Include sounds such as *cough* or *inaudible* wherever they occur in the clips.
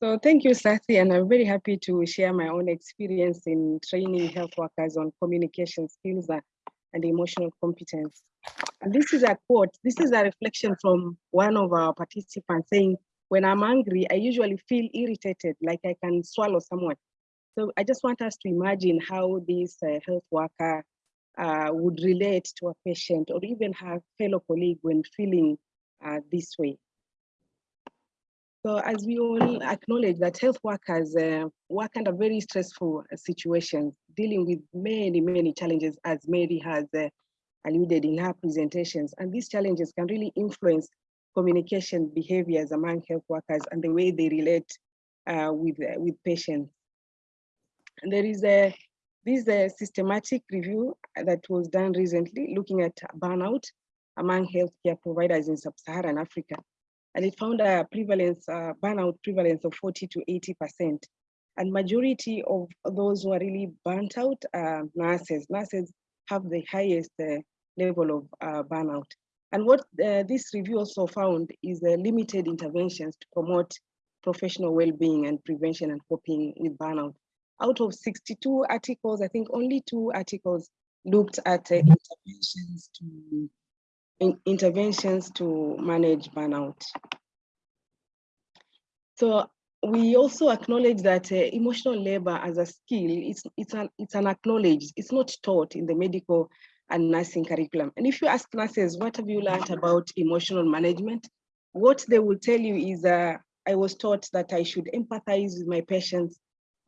So thank you, Sathi, and I'm very happy to share my own experience in training health workers on communication skills and emotional competence. And this is a quote, this is a reflection from one of our participants saying, when I'm angry, I usually feel irritated, like I can swallow someone. So I just want us to imagine how this uh, health worker uh, would relate to a patient or even her fellow colleague when feeling uh, this way. So as we all acknowledge that health workers uh, work under very stressful situations, dealing with many, many challenges as Mary has uh, alluded in her presentations. And these challenges can really influence communication behaviors among health workers and the way they relate uh, with, uh, with patients. And there is a, this a systematic review that was done recently looking at burnout among healthcare providers in sub-Saharan Africa. And it found a prevalence, uh, burnout prevalence of 40 to 80%. And majority of those who are really burnt out are nurses. Nurses have the highest uh, level of uh, burnout. And what uh, this review also found is uh, limited interventions to promote professional well-being and prevention and coping with burnout. Out of 62 articles, I think only two articles looked at uh, interventions to in interventions to manage burnout. So we also acknowledge that uh, emotional labor as a skill, it's, it's, an, it's an acknowledged, it's not taught in the medical and nursing curriculum. And if you ask nurses, what have you learned about emotional management? What they will tell you is uh, I was taught that I should empathize with my patients,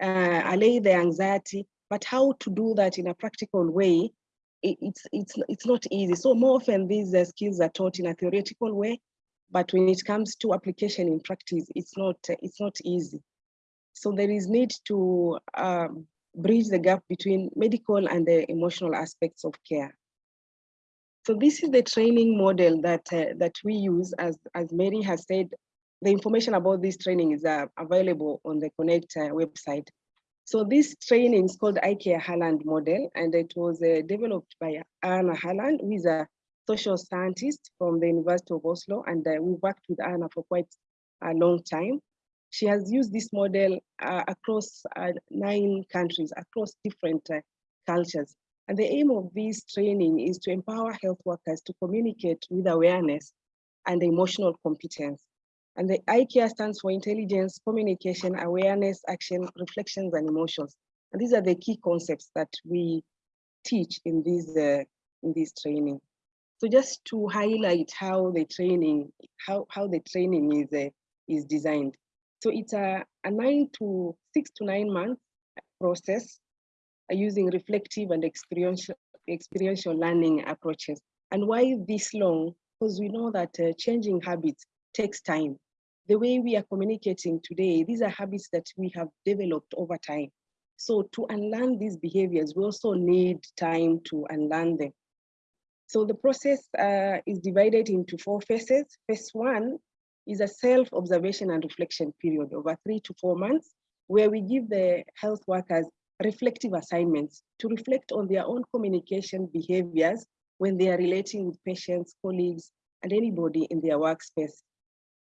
uh, allay their anxiety, but how to do that in a practical way, it's, it's, it's not easy. So more often these uh, skills are taught in a theoretical way, but when it comes to application in practice, it's not, it's not easy. So there is need to um, bridge the gap between medical and the emotional aspects of care. So this is the training model that, uh, that we use, as, as Mary has said, the information about this training is uh, available on the Connect uh, website. So this training is called ICARE Haaland model, and it was uh, developed by Anna Haaland, who is a social scientist from the University of Oslo, and uh, we worked with Anna for quite a long time. She has used this model uh, across uh, nine countries, across different uh, cultures. And the aim of this training is to empower health workers to communicate with awareness and emotional competence. And the ICARE stands for intelligence, communication, awareness, action, reflections, and emotions. And these are the key concepts that we teach in this, uh, in this training. So just to highlight how the training, how, how the training is, uh, is designed. So it's a, a nine to six to nine month process uh, using reflective and experiential, experiential learning approaches. And why this long? Because we know that uh, changing habits takes time. The way we are communicating today, these are habits that we have developed over time. So to unlearn these behaviors, we also need time to unlearn them. So the process uh, is divided into four phases. Phase one is a self-observation and reflection period over three to four months, where we give the health workers reflective assignments to reflect on their own communication behaviors when they are relating with patients, colleagues, and anybody in their workspace.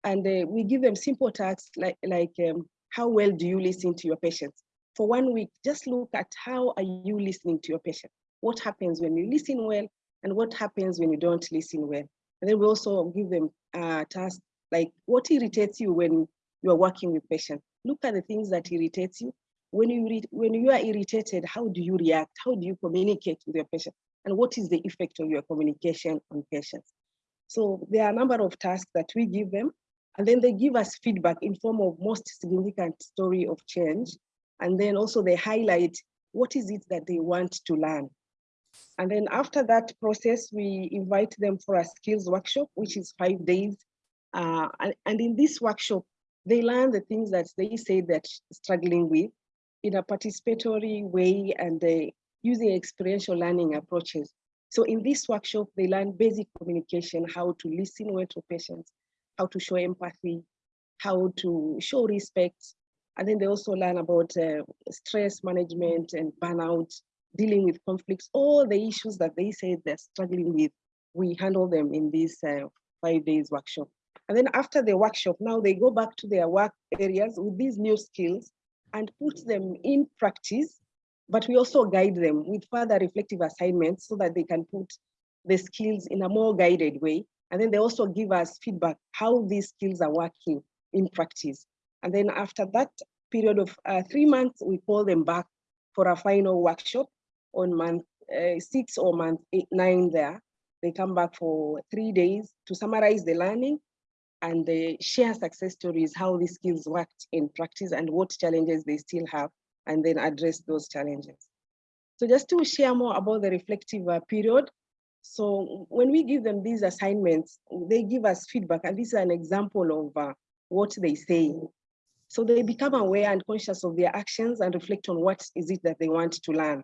And uh, we give them simple tasks like, like um, how well do you listen to your patients? For one week, just look at how are you listening to your patient? What happens when you listen well and what happens when you don't listen well? And then we also give them uh, tasks like what irritates you when you are working with patients? Look at the things that irritates you. When you, when you are irritated, how do you react? How do you communicate with your patient? And what is the effect of your communication on patients? So there are a number of tasks that we give them, and then they give us feedback in form of most significant story of change. And then also they highlight what is it that they want to learn. And then after that process, we invite them for a skills workshop, which is five days uh, and, and, in this workshop, they learn the things that they say that struggling with in a participatory way and they using experiential learning approaches. So in this workshop, they learn basic communication, how to listen well to patients, how to show empathy, how to show respect. And then they also learn about uh, stress management and burnout, dealing with conflicts, all the issues that they say they're struggling with. We handle them in this uh, five days workshop. And then after the workshop, now they go back to their work areas with these new skills and put them in practice, but we also guide them with further reflective assignments so that they can put the skills in a more guided way. And then they also give us feedback how these skills are working in practice. And then after that period of uh, three months, we call them back for a final workshop on month uh, six or month eight, nine there. They come back for three days to summarize the learning and they share success stories, how these skills worked in practice and what challenges they still have, and then address those challenges. So just to share more about the reflective uh, period, so when we give them these assignments, they give us feedback, and this is an example of uh, what they say. So they become aware and conscious of their actions and reflect on what is it that they want to learn.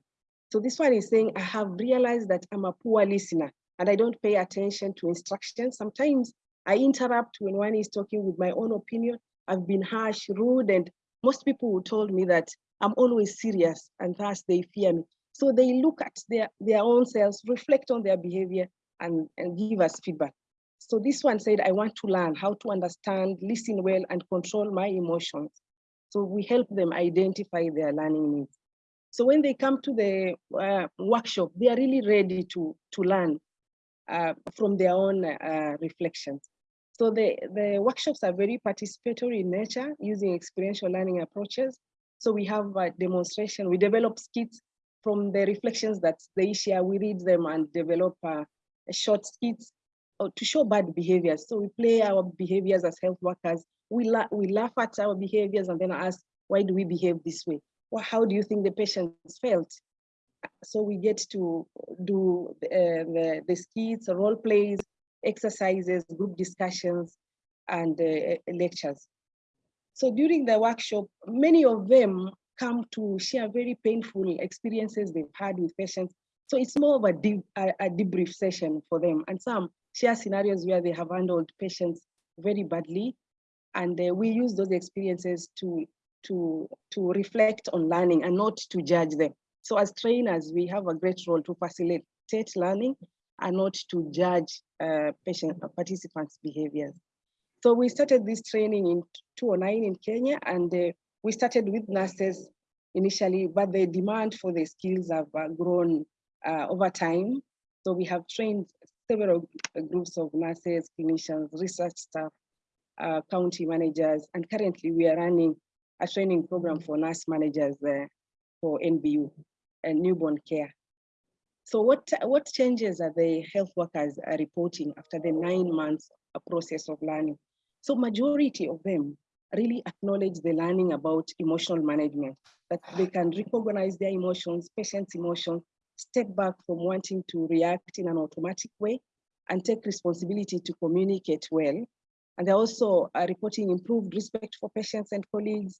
So this one is saying, I have realized that I'm a poor listener and I don't pay attention to instructions. Sometimes I interrupt when one is talking with my own opinion. I've been harsh, rude, and most people told me that I'm always serious and thus they fear me. So they look at their, their own selves, reflect on their behavior and, and give us feedback. So this one said, I want to learn how to understand, listen well, and control my emotions. So we help them identify their learning needs. So when they come to the uh, workshop, they are really ready to, to learn uh, from their own uh, reflections. So the, the workshops are very participatory in nature using experiential learning approaches. So we have a demonstration, we develop skits from the reflections that they share, we read them and develop uh, short skits uh, to show bad behaviors. So we play our behaviors as health workers. We, la we laugh at our behaviors and then ask, why do we behave this way? Well, how do you think the patients felt? So we get to do uh, the, the skits, role plays, exercises, group discussions, and uh, lectures. So during the workshop, many of them come to share very painful experiences they've had with patients. So it's more of a, a, a debrief session for them. And some share scenarios where they have handled patients very badly. And uh, we use those experiences to, to, to reflect on learning and not to judge them. So as trainers, we have a great role to facilitate learning and not to judge uh, patient uh, participants' behaviors. So we started this training in 2009 in Kenya, and uh, we started with nurses initially, but the demand for the skills have uh, grown uh, over time. So we have trained several groups of nurses, clinicians, research staff, uh, county managers, and currently we are running a training program for nurse managers for NBU and newborn care. So what, what changes are the health workers reporting after the nine months process of learning? So majority of them really acknowledge the learning about emotional management, that they can recognize their emotions, patients' emotions, step back from wanting to react in an automatic way and take responsibility to communicate well. And they're also uh, reporting improved respect for patients and colleagues,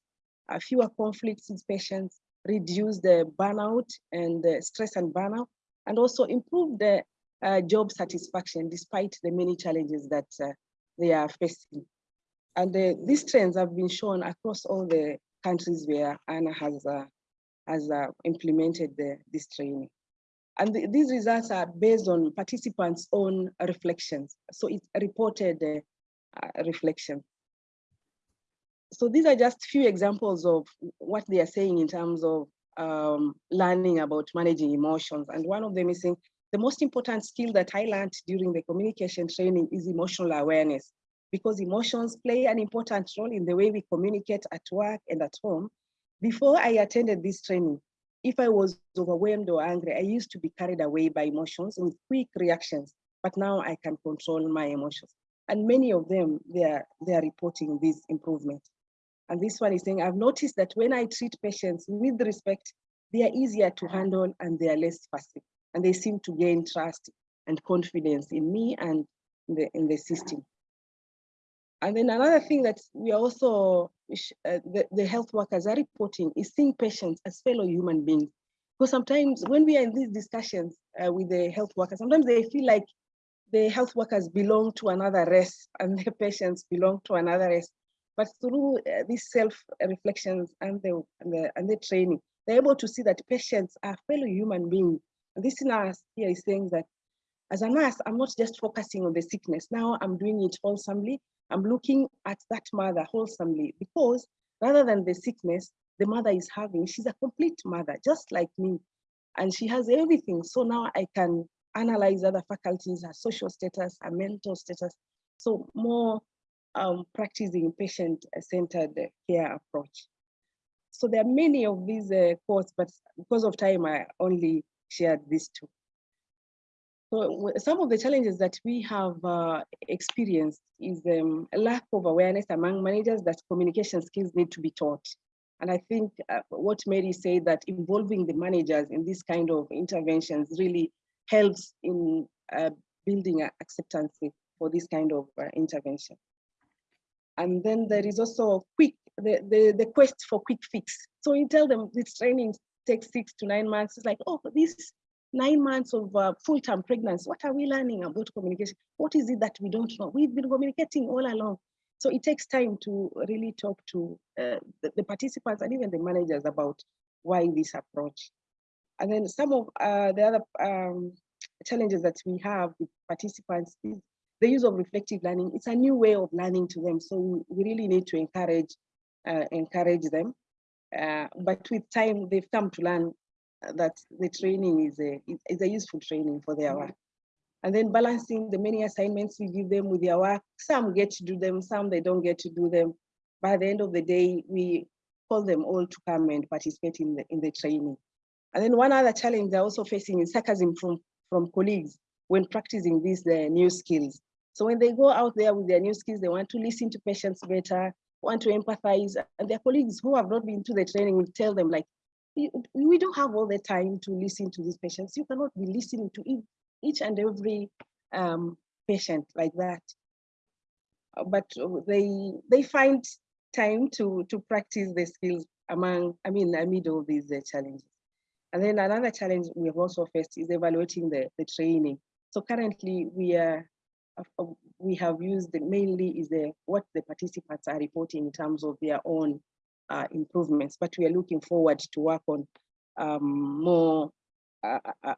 uh, fewer conflicts with patients, reduce the burnout and stress and burnout, and also improve the uh, job satisfaction despite the many challenges that uh, they are facing. And uh, these trends have been shown across all the countries where Anna has, uh, has uh, implemented the, this training. And the, these results are based on participants' own reflections. So it's reported uh, reflection. So these are just few examples of what they are saying in terms of um, learning about managing emotions. And one of them is saying, the most important skill that I learned during the communication training is emotional awareness because emotions play an important role in the way we communicate at work and at home. Before I attended this training, if I was overwhelmed or angry, I used to be carried away by emotions with quick reactions, but now I can control my emotions. And many of them, they are, they are reporting this improvement. And this one is saying, I've noticed that when I treat patients with respect, they are easier to handle and they are less fussy. And they seem to gain trust and confidence in me and in the, in the system. And then another thing that we are also, uh, the, the health workers are reporting is seeing patients as fellow human beings. Because sometimes when we are in these discussions uh, with the health workers, sometimes they feel like the health workers belong to another race *laughs* and the patients belong to another race. But through uh, these self-reflections and the, and, the, and the training, they're able to see that patients are fellow human beings. And this nurse here is saying that as a nurse, I'm not just focusing on the sickness. Now I'm doing it wholesomely. I'm looking at that mother wholesomely because rather than the sickness the mother is having, she's a complete mother, just like me. And she has everything. So now I can analyze other faculties, her social status, her mental status. So more um, practicing patient-centered care approach. So there are many of these uh, courses, but because of time, I only shared these two. So some of the challenges that we have uh, experienced is um, a lack of awareness among managers that communication skills need to be taught. And I think uh, what Mary said that involving the managers in this kind of interventions really helps in uh, building acceptance for this kind of uh, intervention. And then there is also quick, the, the, the quest for quick fix. So you tell them this training takes six to nine months. It's like, oh, this nine months of uh, full-term pregnancy, what are we learning about communication? What is it that we don't know? We've been communicating all along. So it takes time to really talk to uh, the, the, participants and even the managers about why this approach. And then some of uh, the other um, challenges that we have with participants is the use of reflective learning. It's a new way of learning to them. So we really need to encourage uh, encourage them. Uh, but with time, they've come to learn that the training is a, is a useful training for their work. And then balancing the many assignments we give them with their work. Some get to do them, some they don't get to do them. By the end of the day, we call them all to come and participate in the, in the training. And then one other challenge they're also facing is sarcasm from, from colleagues when practicing these uh, new skills. So when they go out there with their new skills, they want to listen to patients better, want to empathize, and their colleagues who have not been to the training will tell them like, we don't have all the time to listen to these patients. You cannot be listening to each and every um, patient like that. Uh, but they they find time to to practice the skills among, I mean, amid all these uh, challenges. And then another challenge we have also faced is evaluating the, the training. So currently we are we have used mainly is the what the participants are reporting in terms of their own uh, improvements, but we are looking forward to work on um, more, uh, uh,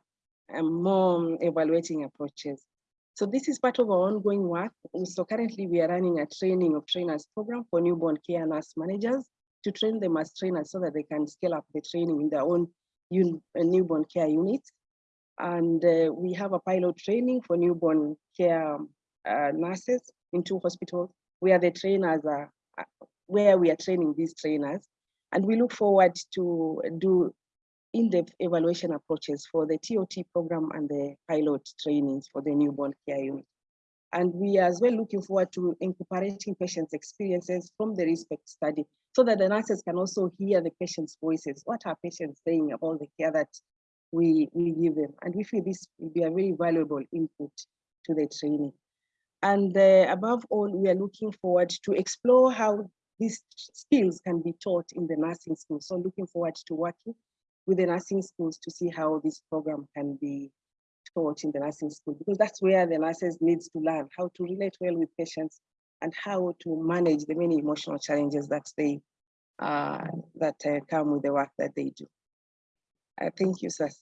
uh, more evaluating approaches. So this is part of our ongoing work. So currently we are running a training of trainers program for newborn care nurse managers to train them as trainers so that they can scale up the training in their own uh, newborn care units. And uh, we have a pilot training for newborn care uh, nurses in two hospitals where the trainers are where we are training these trainers. And we look forward to do in-depth evaluation approaches for the TOT program and the pilot trainings for the newborn care unit. And we are as well looking forward to incorporating patients' experiences from the RESPECT study so that the nurses can also hear the patients' voices. What are patients saying about the care that we, we give them? And we feel this will be a very valuable input to the training. And uh, above all, we are looking forward to explore how these skills can be taught in the nursing school. So looking forward to working with the nursing schools to see how this program can be taught in the nursing school, because that's where the nurses needs to learn how to relate well with patients and how to manage the many emotional challenges that they uh, that uh, come with the work that they do. Uh, thank you, Sas.